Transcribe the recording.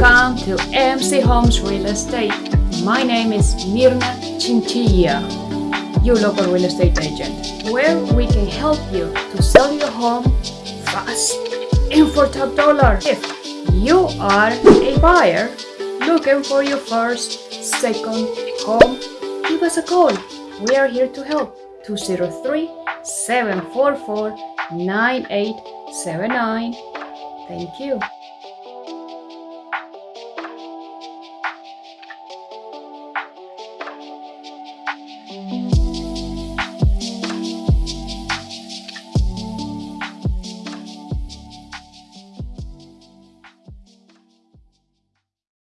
Welcome to MC Homes Real Estate. My name is Mirna Chinchilla, your local real estate agent, where we can help you to sell your home fast and for top dollar. If you are a buyer looking for your first, second home, give us a call. We are here to help. 203 744 9879. Thank you.